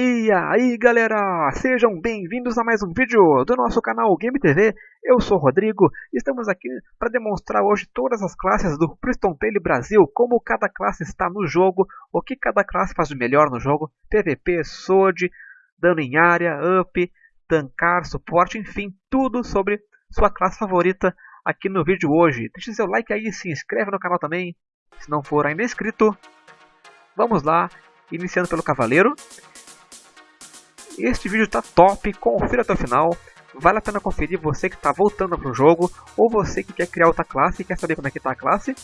E aí galera, sejam bem-vindos a mais um vídeo do nosso canal Game TV. Eu sou Rodrigo e estamos aqui para demonstrar hoje todas as classes do Priston Tale Brasil, como cada classe está no jogo, o que cada classe faz de melhor no jogo, PVP, SWORD, dano em área, up, tancar, suporte, enfim, tudo sobre sua classe favorita aqui no vídeo hoje. Deixe seu like aí, se inscreve no canal também, se não for ainda inscrito. Vamos lá, iniciando pelo Cavaleiro. Este vídeo está top, confira até o final. Vale a pena conferir você que está voltando para o jogo ou você que quer criar outra classe e quer saber como é que está a classe.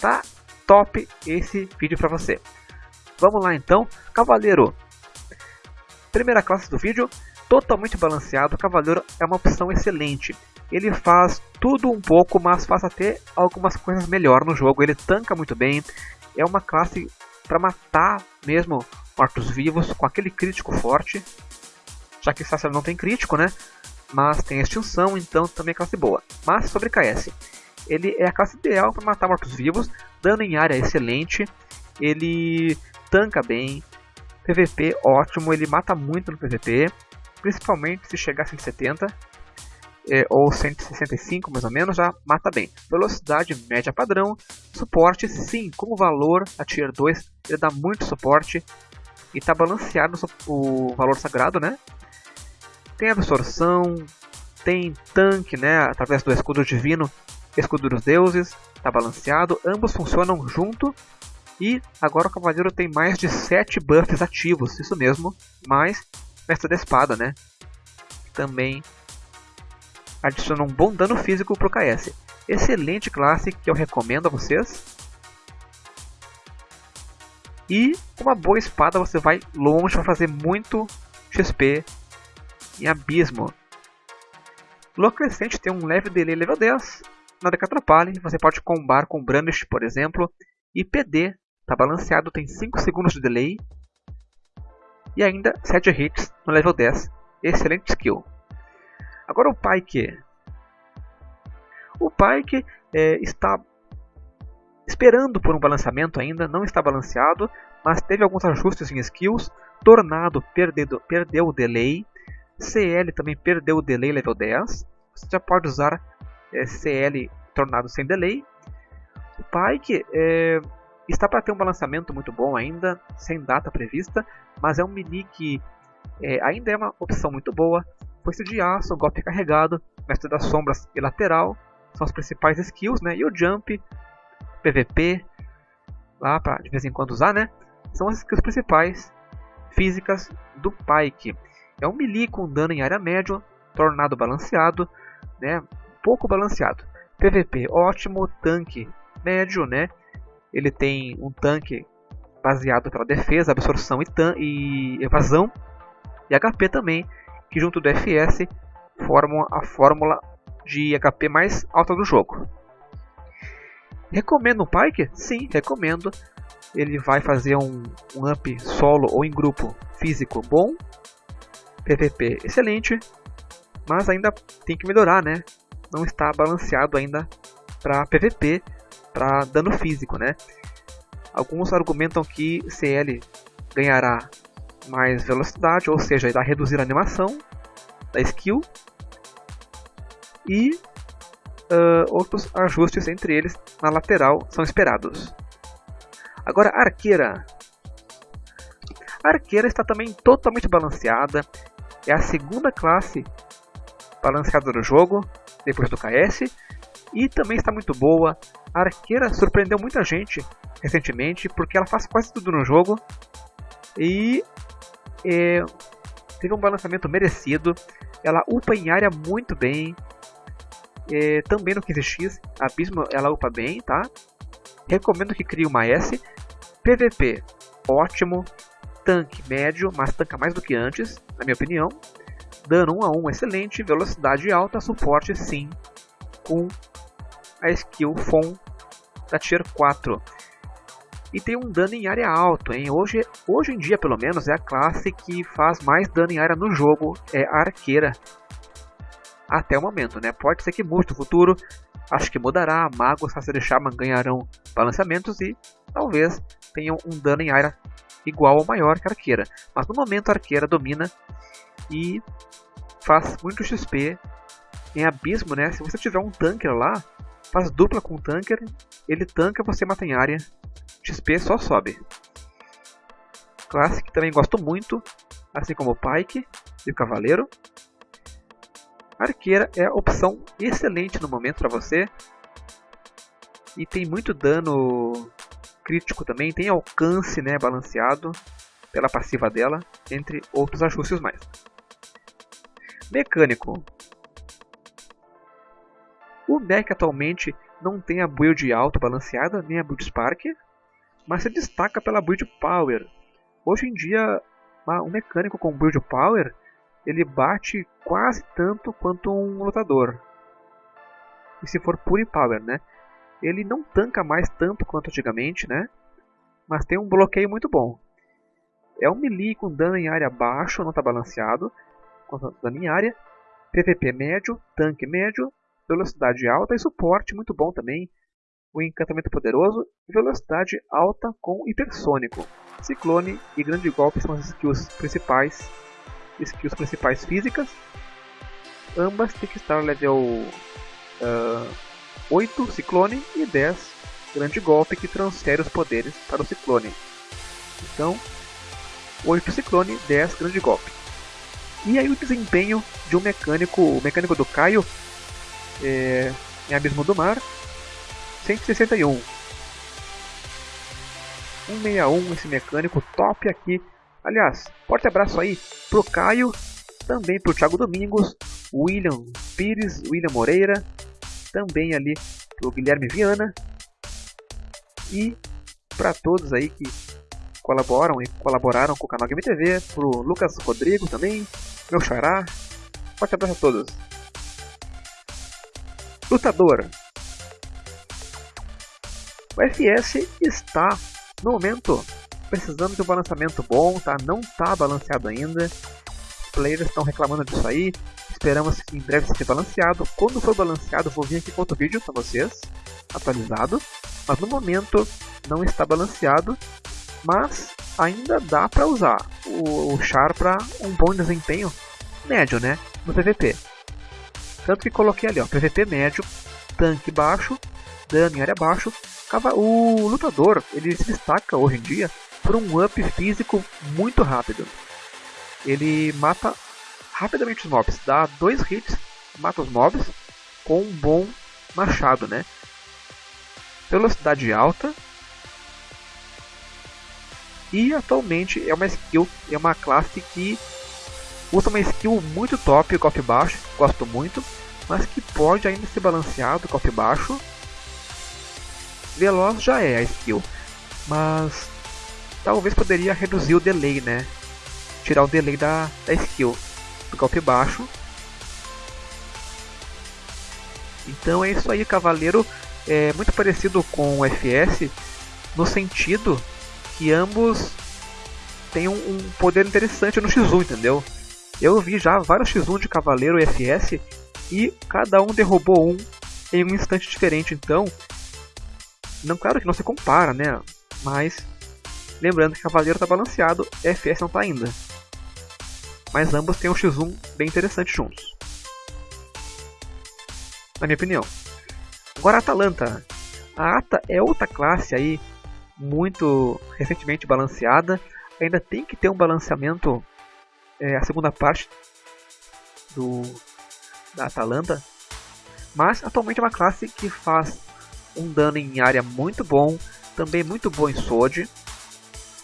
Tá top esse vídeo para você. Vamos lá então, Cavaleiro. Primeira classe do vídeo, totalmente balanceado. Cavaleiro é uma opção excelente. Ele faz tudo um pouco, mas faz até algumas coisas melhor no jogo. Ele tanca muito bem. É uma classe para matar mesmo mortos-vivos com aquele crítico forte. Já que Sacer não tem crítico, né? Mas tem extinção, então também é classe boa. Mas sobre KS, ele é a classe ideal para matar mortos-vivos, dano em área excelente, ele tanca bem, PVP ótimo, ele mata muito no PVP, principalmente se chegar a 170 é, ou 165 mais ou menos, já mata bem. Velocidade média padrão, suporte sim, como valor a Tier 2 ele dá muito suporte, e está balanceado o valor sagrado, né? Tem absorção, tem tanque, né? Através do escudo divino, escudo dos deuses, está balanceado. Ambos funcionam junto. E agora o cavaleiro tem mais de 7 buffs ativos, isso mesmo, mais mestre da espada, né? Também adiciona um bom dano físico para o KS. Excelente classe que eu recomendo a vocês. E com uma boa espada você vai longe para fazer muito XP em abismo. Lua Crescente tem um leve delay level 10, nada que atrapalhe, você pode combar com Brandish, por exemplo, e PD, está balanceado, tem 5 segundos de delay, e ainda 7 hits no level 10, excelente skill. Agora o Pike. O Pike é, está esperando por um balanceamento ainda, não está balanceado, mas teve alguns ajustes em skills. Tornado perdeu, perdeu o delay, CL também perdeu o delay level 10. Você já pode usar é, CL Tornado sem delay. O Pike é, está para ter um balanceamento muito bom ainda, sem data prevista, mas é um mini que é, ainda é uma opção muito boa. Foice de aço, golpe carregado, mestre das sombras e lateral são as principais skills, né? E o jump PVP, lá para de vez em quando usar, né? São as skills principais físicas do Pike. É um melee com dano em área média, tornado balanceado, né? Pouco balanceado. PVP ótimo, tanque médio, né? Ele tem um tanque baseado pela defesa, absorção e, e evasão, e HP também, que junto do FS formam a fórmula de HP mais alta do jogo. Recomendo o Pike? Sim, recomendo. Ele vai fazer um, um up solo ou em grupo físico bom, PVP excelente, mas ainda tem que melhorar, né? Não está balanceado ainda para PVP, para dano físico, né? Alguns argumentam que CL ganhará mais velocidade, ou seja, irá reduzir a animação da skill e uh, outros ajustes entre eles na lateral são esperados. Agora, a arqueira. A arqueira está também totalmente balanceada. É a segunda classe balanceada do jogo, depois do KS. E também está muito boa. A arqueira surpreendeu muita gente recentemente, porque ela faz quase tudo no jogo. E é, teve um balanceamento merecido. Ela upa em área muito bem. É, também no 15x, Abismo ela upa bem, tá? Recomendo que crie uma S. PVP, ótimo. Tanque médio, mas tanca mais do que antes, na minha opinião. Dano 1 a 1 excelente, velocidade alta, suporte sim, com a skill FON da Tier 4. E tem um dano em área alto, hein? Hoje, hoje em dia, pelo menos, é a classe que faz mais dano em área no jogo, é a Arqueira até o momento, né? Pode ser que mude no futuro, acho que mudará, magos, Sacer e Shaman ganharão balanceamentos e talvez tenham um dano em área igual ou maior que a arqueira. Mas no momento a arqueira domina e faz muito XP em abismo, né? Se você tiver um tanker lá, faz dupla com o tanker, ele tanca, você mata em área, XP só sobe. Classe que também gosto muito, assim como o Pike e o Cavaleiro. Arqueira é a opção excelente no momento para você. E tem muito dano crítico também, tem alcance né, balanceado pela passiva dela, entre outros ajustes mais. Mecânico. O deck atualmente não tem a build alto balanceada, nem a build Spark, mas se destaca pela build Power. Hoje em dia, um mecânico com build Power, ele bate quase tanto quanto um lutador. E se for pure Power, né? Ele não tanca mais tanto quanto antigamente, né? Mas tem um bloqueio muito bom. É um melee com dano em área baixo, não está balanceado, com dano em área. PVP médio, tanque médio, velocidade alta e suporte muito bom também. O encantamento poderoso velocidade alta com hipersônico. Ciclone e grande golpe são as skills principais, skills principais físicas. Ambas têm que estar level uh, 8 Ciclone e 10 Grande Golpe que transfere os poderes para o Ciclone. Então, 8 Ciclone, 10 Grande Golpe. E aí o desempenho de um mecânico, o mecânico do Caio, é, em Abismo do Mar, 161. 161 esse mecânico top aqui. Aliás, forte abraço aí pro Caio, também pro Thiago Domingos, William Pires, William Moreira, também ali pro Guilherme Viana e para todos aí que colaboram e colaboraram com o canal Game TV, pro Lucas Rodrigo também, meu xará. Forte abraço a todos. Lutador. O FS está, no momento, precisando de um balanceamento bom, tá? Não está balanceado ainda. Os players estão reclamando disso aí. Esperamos que em breve seja balanceado. Quando for balanceado, vou vir aqui com outro vídeo para vocês, atualizado. Mas no momento não está balanceado, mas ainda dá para usar o, o char para um bom desempenho médio, né, no PVP. Tanto que coloquei ali, ó, PVP médio, tanque baixo, dano em área baixo. O lutador ele se destaca hoje em dia por um up físico muito rápido. Ele mata rapidamente os mobs. Dá dois hits, mata os mobs com um bom machado, né? Velocidade alta. E atualmente é uma skill, é uma classe que usa uma skill muito top, golpe baixo, gosto muito, mas que pode ainda ser balanceado, golpe baixo. Veloz já é a skill, mas talvez poderia reduzir o delay, né? Tirar o delay da, da skill do golpe baixo. Então é isso aí, Cavaleiro é muito parecido com o FS no sentido que ambos têm um, um poder interessante no X1, entendeu? Eu vi já vários X1 de Cavaleiro e FS e cada um derrubou um em um instante diferente, então não claro que não se compara, né? Mas lembrando que Cavaleiro está balanceado, FS não está ainda mas ambos têm um X1 bem interessante juntos. Na minha opinião. Agora a Atalanta. A Ata é outra classe aí muito recentemente balanceada. Ainda tem que ter um balanceamento é, a segunda parte do da Atalanta. Mas atualmente é uma classe que faz um dano em área muito bom, também muito bom em Sword,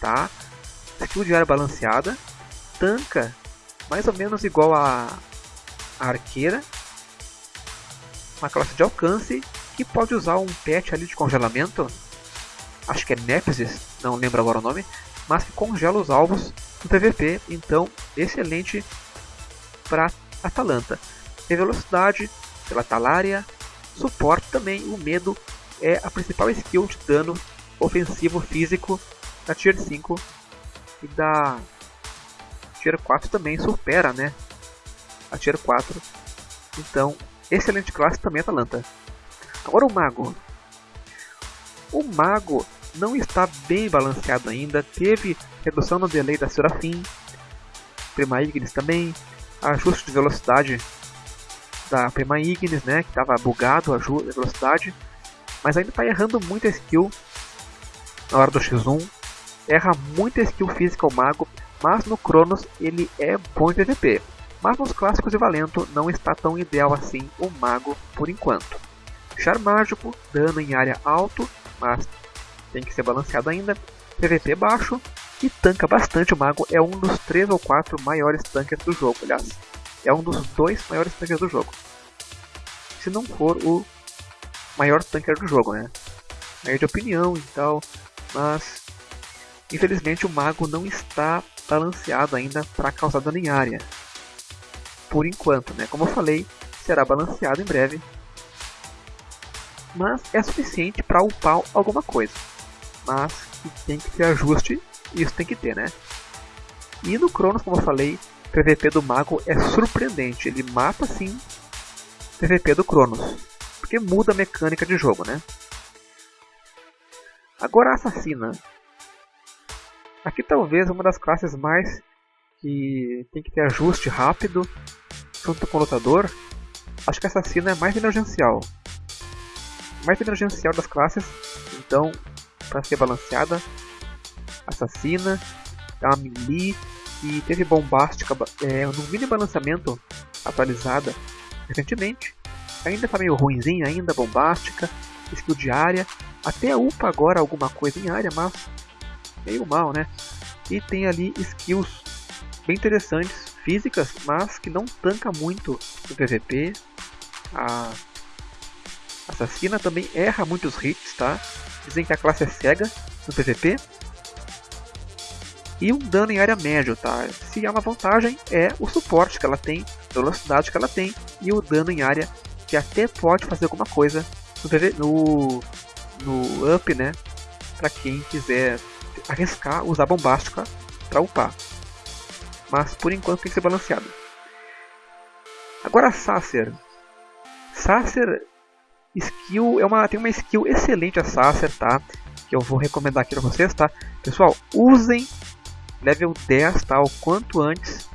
tá? Skill de área balanceada, tanca mais ou menos igual a, a arqueira, uma classe de alcance que pode usar um pet ali de congelamento, acho que é Nemesis, não lembro agora o nome, mas que congela os alvos no PVP, então excelente para Atalanta. Tem velocidade pela Talaria, suporte também, o medo é a principal skill de dano ofensivo físico da Tier 5 e da Tier 4 também supera, né? A Tier 4. Então, excelente classe também Atalanta. Agora o Mago. O Mago não está bem balanceado ainda, teve redução no delay da Serafim, Prima Ignis também, ajuste de velocidade da Prima Ignis, né, que estava bugado a velocidade, mas ainda está errando muito a skill na hora do X1, erra muito a skill física o mago, mas no Cronos ele é bom em PVP. Mas nos clássicos de Valento não está tão ideal assim o mago por enquanto. Char mágico, dano em área alto, mas tem que ser balanceado ainda, PVP baixo e tanca bastante o mago, é um dos 3 ou 4 maiores tanques do jogo, aliás, é um dos dois maiores tanques do jogo. Se não for o maior tanker do jogo, né? Aí de opinião e tal, mas infelizmente o mago não está balanceado ainda para causar dano em área. Por enquanto, né? Como eu falei, será balanceado em breve. Mas é suficiente para upar alguma coisa. Mas tem que ter ajuste, isso tem que ter, né? E no Cronos, como eu falei, o PVP do Mago é surpreendente. Ele mata sim o PVP do Cronos. Porque muda a mecânica de jogo, né? Agora a Assassina. Aqui talvez uma das classes mais que tem que ter ajuste rápido junto com o lutador. Acho que Assassina é mais emergencial. Mais emergencial das classes, então para ser balanceada. Assassina, é uma melee e teve bombástica é, no mini balanceamento atualizada recentemente. Ainda está meio ruimzinha, ainda bombástica, skill de área, até upa agora alguma coisa em área, mas meio mal, né? E tem ali skills bem interessantes, físicas, mas que não tanca muito no PVP. A assassina também erra muitos hits, tá? Dizem que a classe é cega no PVP. E um dano em área médio, tá? Se há uma vantagem é o suporte que ela tem, a velocidade que ela tem e o dano em área que até pode fazer alguma coisa no, no, no up, né? Para quem quiser arriscar usar bombástica para upar. Mas por enquanto tem que ser balanceado. Agora Sacer. Sacer skill é uma tem uma skill excelente a Sacer, tá? Que eu vou recomendar aqui para vocês, tá? Pessoal, usem level 10, tá? O quanto antes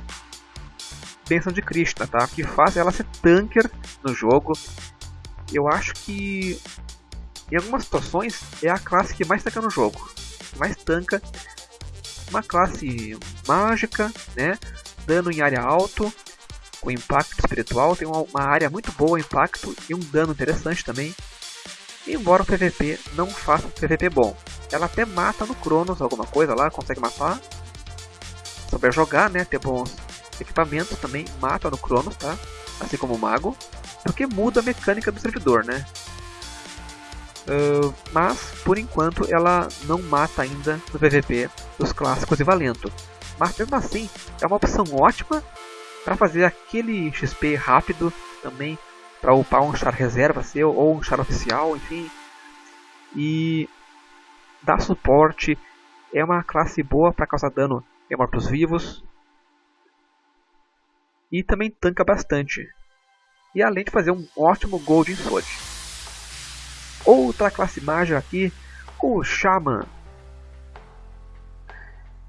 Benção de Krishna, tá? Que faz ela ser tanker no jogo. Eu acho que em algumas situações é a classe que mais tanca no jogo mais tanca. Uma classe mágica, né? Dano em área alto, com impacto espiritual, tem uma, área muito boa, impacto e um dano interessante também. Embora o PVP não faça PVP bom. Ela até mata no Cronos alguma coisa lá, consegue matar. Souber jogar, né? Ter bons equipamentos também mata no Cronos, tá? Assim como o Mago. Porque muda a mecânica do servidor, né? Mas, por enquanto, ela não mata ainda no PVP dos clássicos e Valento. Mas mesmo assim, é uma opção ótima para fazer aquele XP rápido também, para upar um char reserva seu ou um char oficial, enfim. E dá suporte, é uma classe boa para causar dano em mortos-vivos. E também tanca bastante. E além de fazer um ótimo Golden Sword. Outra classe mágica aqui, o Shaman.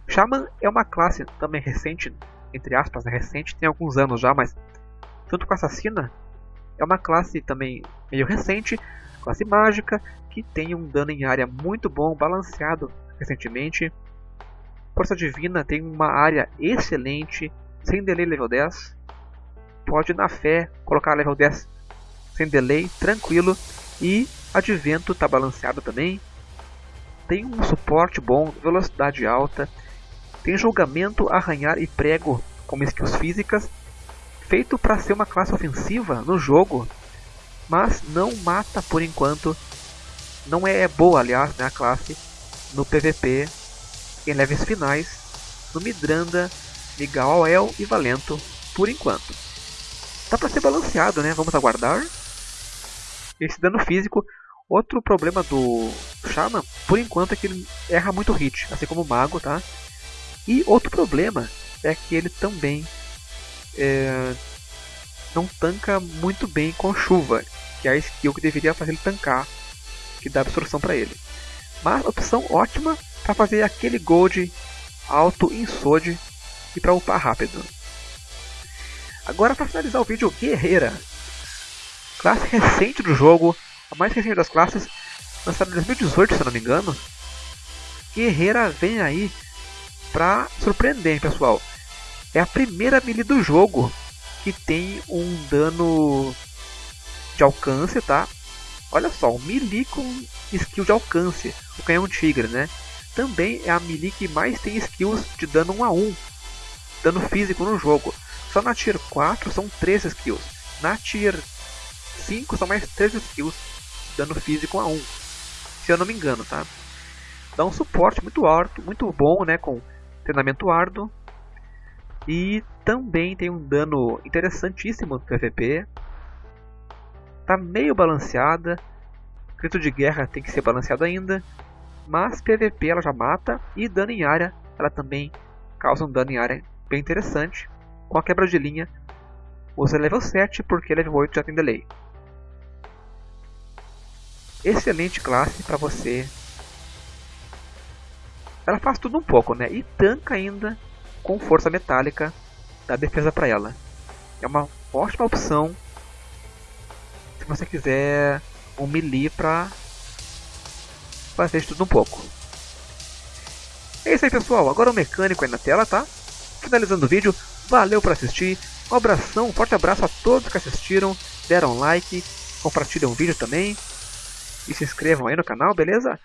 Shaman é uma classe também recente, entre aspas, né, recente, tem alguns anos já, mas junto com Assassina, é uma classe também meio recente, classe mágica, que tem um dano em área muito bom, balanceado recentemente. Força Divina tem uma área excelente, sem delay level 10. Pode na fé colocar level 10 sem delay, tranquilo. E Advento está balanceado também. Tem um suporte bom, velocidade alta. Tem julgamento, arranhar e prego como skills físicas. Feito para ser uma classe ofensiva no jogo. Mas não mata por enquanto. Não é boa, aliás, né, a classe no PVP em levels finais. No Midranda, Miguel El e Valento por enquanto. Tá para ser balanceado, né? Vamos aguardar. Esse dano físico Outro problema do Shaman, por enquanto, é que ele erra muito hit, assim como o Mago, tá? E outro problema é que ele também é, não tanca muito bem com chuva, que é a skill que deveria fazer ele tancar, que dá absorção para ele. Mas opção ótima para fazer aquele gold alto em SWOD e para upar rápido. Agora para finalizar o vídeo, Guerreira. Classe recente do jogo, a mais recente das classes, lançada em 2018 se não me engano. Guerreira vem aí para surpreender, pessoal. É a primeira melee do jogo que tem um dano de alcance, tá? Olha só, um melee com skill de alcance, o canhão tigre, né? Também é a melee que mais tem skills de dano 1 a 1, dano físico no jogo. Só na Tier 4 são 3 skills, na Tier 5 são mais 3 skills dano físico 1 a 1, se eu não me engano, tá? Dá um suporte muito alto, muito bom, né, com treinamento árduo. E também tem um dano interessantíssimo no PVP, está meio balanceada. Grito de guerra tem que ser balanceado ainda. Mas PVP ela já mata e dano em área ela também causa um dano em área bem interessante. Com a quebra de linha, usa level 7 porque level 8 já tem delay. Excelente classe para você. Ela faz tudo um pouco, né? E tanca ainda com força metálica da defesa para ela. É uma ótima opção você quiser um melee pra fazer tudo um pouco. É isso aí pessoal, agora o mecânico aí na tela, tá? Finalizando o vídeo, valeu por assistir, um abração, um forte abraço a todos que assistiram, deram like, compartilham o vídeo também e se inscrevam aí no canal, beleza?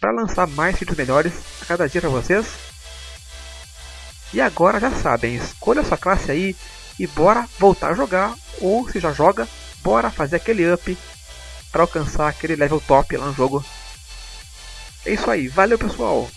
Para lançar mais vídeos melhores a cada dia para vocês. E agora já sabem, escolha sua classe aí e bora voltar a jogar, ou se já joga, bora fazer aquele up para alcançar aquele level top lá no jogo. É isso aí, valeu pessoal!